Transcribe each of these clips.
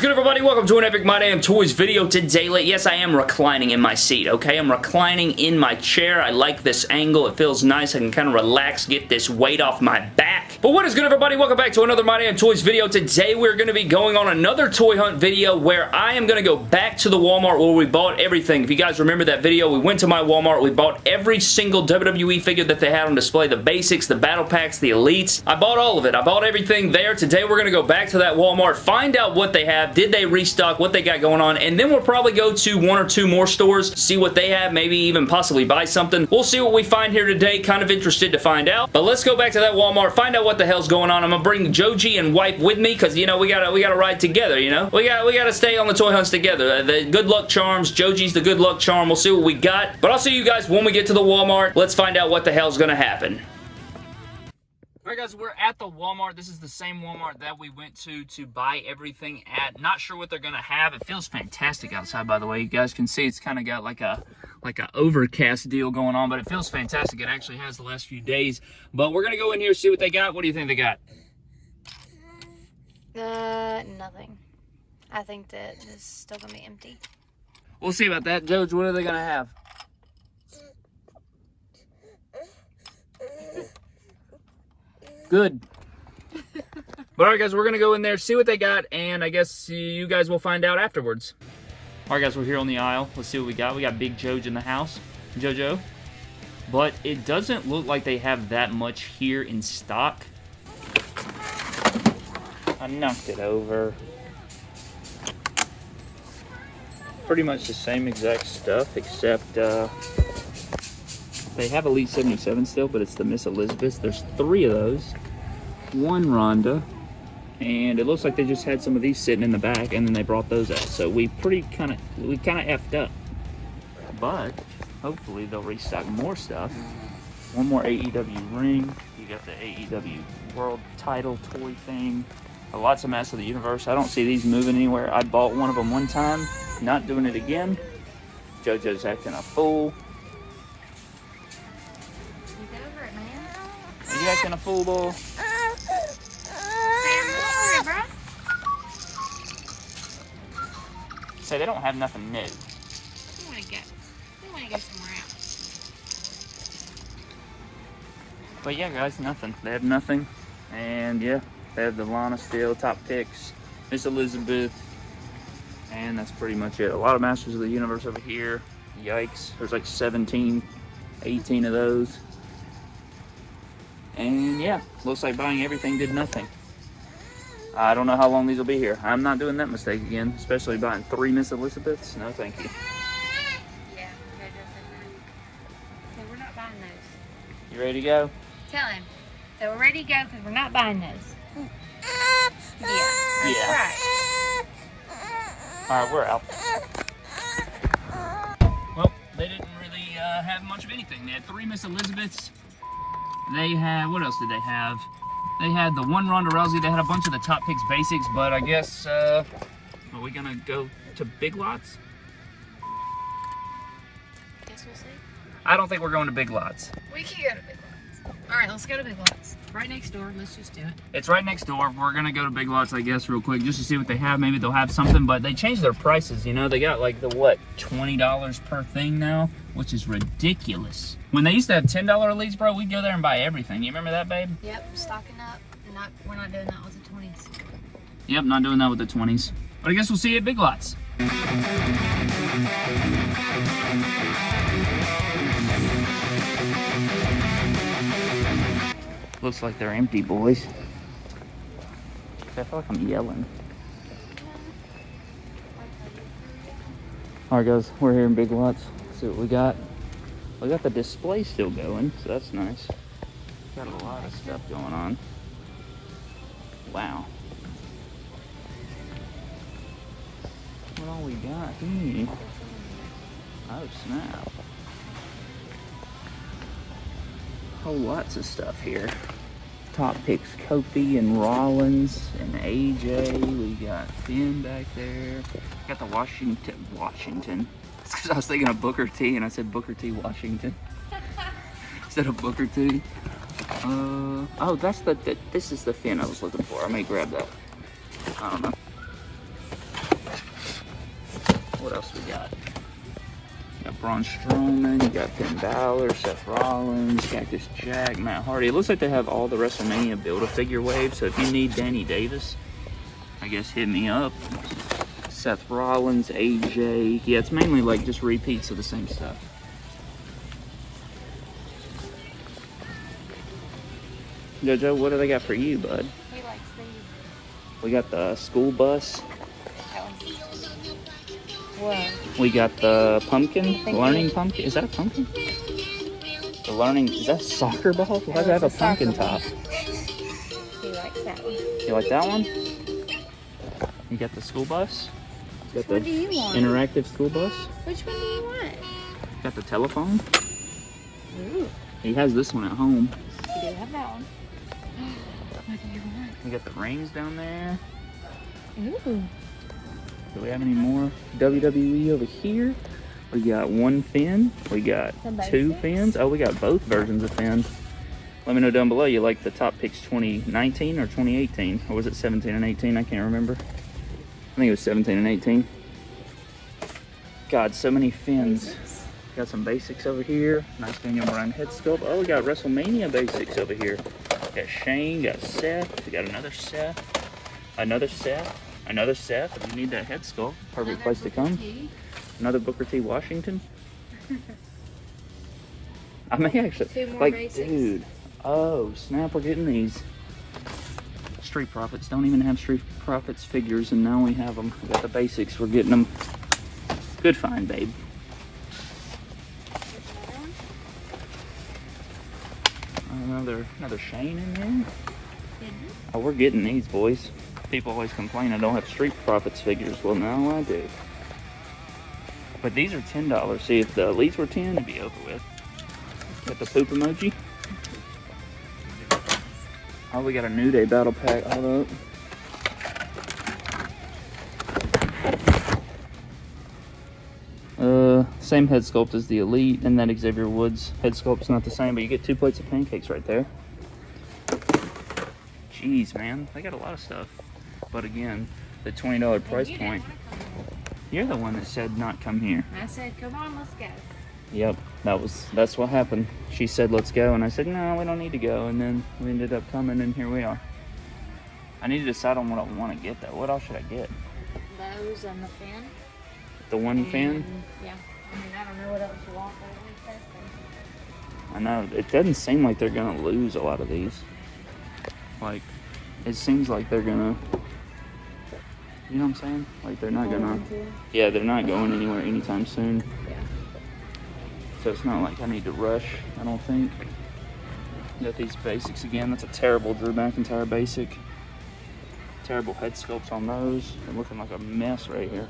is good, everybody? Welcome to an Epic My Damn Toys video today. Yes, I am reclining in my seat, okay? I'm reclining in my chair. I like this angle. It feels nice. I can kind of relax, get this weight off my back. But what is good, everybody? Welcome back to another My Damn Toys video. Today, we're going to be going on another toy hunt video where I am going to go back to the Walmart where we bought everything. If you guys remember that video, we went to my Walmart. We bought every single WWE figure that they had on display. The basics, the battle packs, the elites. I bought all of it. I bought everything there. Today, we're going to go back to that Walmart, find out what they have, did they restock, what they got going on, and then we'll probably go to one or two more stores, see what they have, maybe even possibly buy something. We'll see what we find here today. Kind of interested to find out. But let's go back to that Walmart, find out what the hell's going on. I'm gonna bring Jojo and Wipe with me because you know we gotta we gotta ride together. You know we got we gotta stay on the toy hunts together. Uh, the good luck charms. Jojo's the good luck charm. We'll see what we got. But I'll see you guys when we get to the Walmart. Let's find out what the hell's gonna happen. Alright guys, we're at the Walmart. This is the same Walmart that we went to to buy everything at. Not sure what they're going to have. It feels fantastic outside, by the way. You guys can see it's kind of got like a like a overcast deal going on, but it feels fantastic. It actually has the last few days. But we're going to go in here, see what they got. What do you think they got? Uh, nothing. I think that it's still going to be empty. We'll see about that. George, what are they going to have? Good. but alright guys, we're going to go in there, see what they got, and I guess you guys will find out afterwards. Alright guys, we're here on the aisle. Let's see what we got. We got Big Jojo in the house. Jojo. But it doesn't look like they have that much here in stock. I knocked it over. Pretty much the same exact stuff, except uh, they have Elite 77 still, but it's the Miss Elizabeth. There's three of those. One Ronda. And it looks like they just had some of these sitting in the back, and then they brought those out. So we pretty kind of, we kind of effed up. But, hopefully they'll restock more stuff. One more AEW ring. You got the AEW World Title toy thing. A Lots of Master of the Universe. I don't see these moving anywhere. I bought one of them one time. Not doing it again. JoJo's acting a fool. Acting a fool, boy? So they don't have nothing new. We want to get, we want to go somewhere else. But yeah, guys, nothing. They have nothing. And yeah, they have the Lana Steel top picks, Miss Elizabeth, and that's pretty much it. A lot of Masters of the Universe over here. Yikes. There's like 17, 18 of those. And yeah, looks like buying everything did nothing. I don't know how long these will be here. I'm not doing that mistake again, especially buying three Miss Elizabeths. No, thank you. Yeah, so we're not buying those. You ready to go? Tell him. So we're ready to go because we're not buying those. Yeah, Yeah. right. All right, we're out. Well, they didn't really uh, have much of anything. They had three Miss Elizabeths. They had, what else did they have? They had the one Ronda Rousey. They had a bunch of the top picks basics, but I guess, uh, are we gonna go to Big Lots? I Guess we'll see. I don't think we're going to Big Lots. We can go to Big Lots. All right, let's go to Big Lots. Right next door. Let's just do it. It's right next door. We're gonna go to Big Lots, I guess, real quick, just to see what they have. Maybe they'll have something, but they changed their prices. You know, they got like the what, twenty dollars per thing now, which is ridiculous. When they used to have ten dollar elites, bro, we'd go there and buy everything. You remember that, babe? Yep, stocking up. Not, we're not doing that with the 20s. Yep, not doing that with the twenties. But I guess we'll see you at Big Lots. Looks like they're empty, boys. I feel like I'm yelling. Alright guys, we're here in Big Lots. See what we got. We got the display still going, so that's nice. Got a lot of stuff going on. Wow. What all we got here? Oh snap. Whole lots of stuff here. Top picks Kofi and Rollins and AJ. We got Finn back there. Got the Washington Washington. It's because I was thinking of Booker T and I said Booker T Washington. Instead of Booker T. Uh oh that's the, the this is the Finn I was looking for. I may grab that. I don't know. What else we got? Got Braun Strowman, you got Finn Balor, Seth Rollins, Cactus Jack, Matt Hardy. It looks like they have all the WrestleMania Build-A-Figure wave, so if you need Danny Davis, I guess hit me up. Seth Rollins, AJ. Yeah, it's mainly like just repeats of the same stuff. Jojo, what do they got for you, bud? He likes these. We got the school bus. Whoa. We got the pumpkin, learning you. pumpkin. Is that a pumpkin? The learning, is that a soccer ball? Why does it have a pumpkin top? He likes that one. You like that one? You got the school bus? You Which got one the do you want? interactive school bus? Which one do you want? You Got the telephone? Ooh, He has this one at home. you do have that one. What do you want? We got the rings down there. Ooh. Do we have any more WWE over here? We got one Finn. We got two Finns. Oh, we got both versions of Finns. Let me know down below. You like the top picks 2019 or 2018? Or was it 17 and 18? I can't remember. I think it was 17 and 18. God, so many Finns. Basics. Got some basics over here. Nice Daniel Bryan head sculpt. Oh, we got WrestleMania basics over here. Got Shane, got Seth. We got another Seth. Another Seth. Another Seth. If you need that head sculpt, perfect Another place to come. T. Another Booker T. Washington. I may actually like, basics. dude. Oh snap! We're getting these. Street Profits don't even have Street Profits figures, and now we have them. We got the basics. We're getting them. Good find, babe. Another. Another Shane in there. Mhm. Oh, we're getting these, boys. People always complain I don't have Street Profits figures. Well, now I do. But these are ten dollars. See, if the elites were ten, it'd be over with. Got the poop emoji. Oh, we got a New Day battle pack. Hold up. Uh, same head sculpt as the Elite, and that Xavier Woods head sculpt's not the same, but you get two plates of pancakes right there. Jeez, man, they got a lot of stuff. But again, the twenty dollar price point. You're the one that said not come here. I said, come on, let's go. Yep, that was that's what happened. She said let's go, and I said no, we don't need to go, and then we ended up coming, and here we are. I need to decide on what I want to get though. What else should I get? Those and the Finn. The one fan? Yeah. I mean, I don't know what else you want, but at least that's them. I know it doesn't seem like they're gonna lose a lot of these. Like, it seems like they're gonna. You know what I'm saying? Like they're not gonna. Yeah, they're not going anywhere anytime soon. Yeah. So it's not like I need to rush, I don't think. Got these basics again. That's a terrible Drew McIntyre basic. Terrible head sculpts on those. They're looking like a mess right here.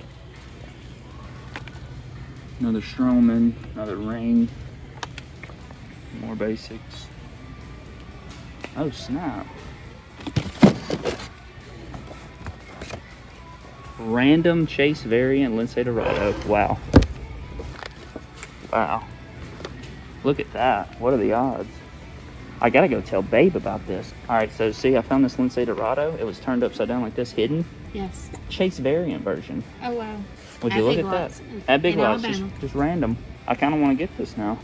Another Strowman, another ring. More basics. Oh snap. Random Chase variant Lince Dorado. Wow. Wow. Look at that. What are the odds? I gotta go tell Babe about this. Alright, so see, I found this Lince Dorado. It was turned upside down like this, hidden. Yes. Chase variant version. Oh, wow. Would At you look at Lots. that? At Big Lots, just, just random. I kind of want to get this now.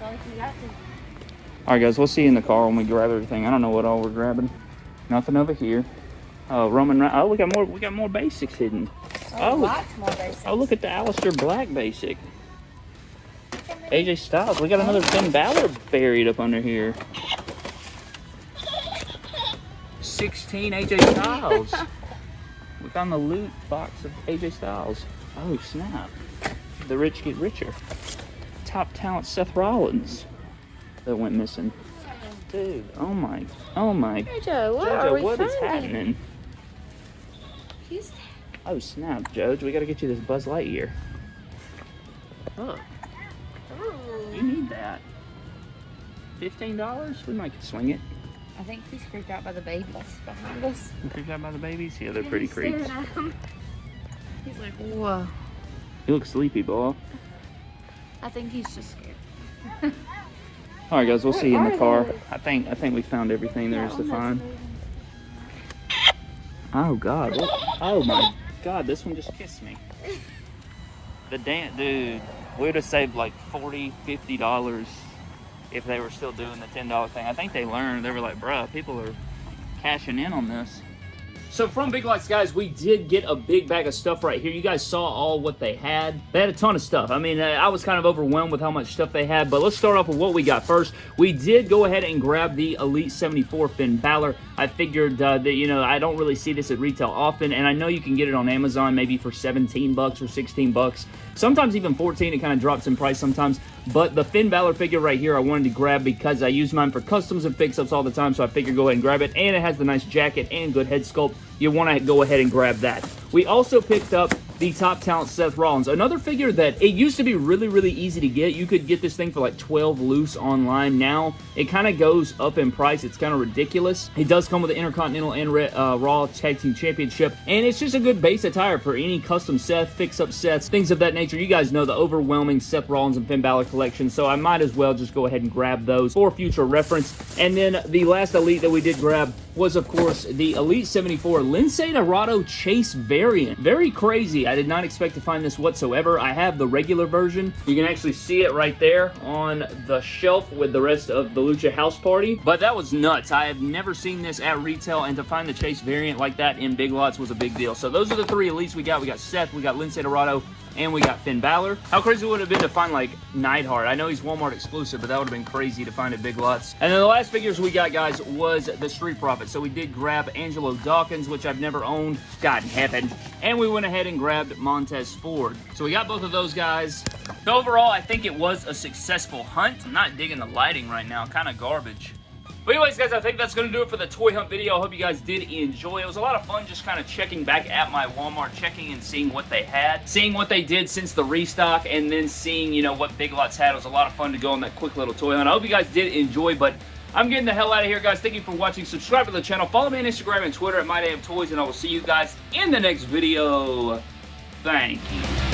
Well, if you got to. Alright, guys, we'll see you in the car when we grab everything. I don't know what all we're grabbing. Nothing over here. Oh, Roman. Oh, we got more. We got more basics hidden. Oh. oh lots more basics. Oh, look at the Aleister Black basic. AJ Styles. We got another Finn Balor buried up under here. 16 AJ Styles. we found the loot box of AJ Styles. Oh, snap. The rich get richer. Top talent Seth Rollins that went missing. Dude, oh my, oh my. Jojo, what Jojo, what is finding? Happening? He's Oh snap, Judge, we gotta get you this Buzz Lightyear. Look, oh. you need that. Fifteen dollars? We might swing it. I think he's creeped out by the babies behind us. You creeped out by the babies? Yeah, they're pretty He's staring creeps. He's like, whoa. You look sleepy, boy. I think he's just scared. All right, guys, we'll see you in the car. they? I think I think we found everything there is to find. Oh God! What? Oh my God! This one just kissed me. The damn dude, we would have saved like 40 $50 if they were still doing the $10 thing. I think they learned. They were like, bruh, people are cashing in on this. So from Big Lots, guys, we did get a big bag of stuff right here. You guys saw all what they had. They had a ton of stuff. I mean, uh, I was kind of overwhelmed with how much stuff they had, but let's start off with what we got first. We did go ahead and grab the Elite 74 Finn Balor. I figured uh, that, you know, I don't really see this at retail often, and I know you can get it on Amazon maybe for 17 bucks or 16 bucks. Sometimes even 14. It kind of drops in price sometimes. But the Finn Balor figure right here I wanted to grab because I use mine for customs and fix-ups all the time, so I figured go ahead and grab it. And it has the nice jacket and good head sculpt. You want to go ahead and grab that. We also picked up the top talent Seth Rollins. Another figure that it used to be really, really easy to get. You could get this thing for like 12 loose online. Now, it kind of goes up in price. It's kind of ridiculous. It does come with the Intercontinental and uh, Raw Tag Team Championship, and it's just a good base attire for any custom Seth, fix-up sets, things of that nature. You guys know the overwhelming Seth Rollins and Finn Balor collection, so I might as well just go ahead and grab those for future reference. And then the last Elite that we did grab was, of course, the Elite 74 Lince Dorado Chase variant. Very crazy. I did not expect to find this whatsoever. I have the regular version. You can actually see it right there on the shelf with the rest of the Lucha House Party. But that was nuts. I have never seen this at retail, and to find the Chase variant like that in Big Lots was a big deal. So those are the three Elites we got. We got Seth, we got Lince Dorado, and we got Finn Balor. How crazy would it have been to find, like, Neidhart? I know he's Walmart exclusive, but that would have been crazy to find at Big Lots. And then the last figures we got, guys, was the Street Profits. So we did grab Angelo Dawkins, which I've never owned. God in heaven. And we went ahead and grabbed Montez Ford. So we got both of those guys. So overall, I think it was a successful hunt. I'm not digging the lighting right now. Kind of garbage. But anyways, guys, I think that's going to do it for the toy hunt video. I hope you guys did enjoy. It was a lot of fun just kind of checking back at my Walmart, checking and seeing what they had, seeing what they did since the restock, and then seeing, you know, what Big Lots had. It was a lot of fun to go on that quick little toy hunt. I hope you guys did enjoy, but I'm getting the hell out of here, guys. Thank you for watching. Subscribe to the channel. Follow me on Instagram and Twitter at MyDamnToys, and I will see you guys in the next video. Thank you.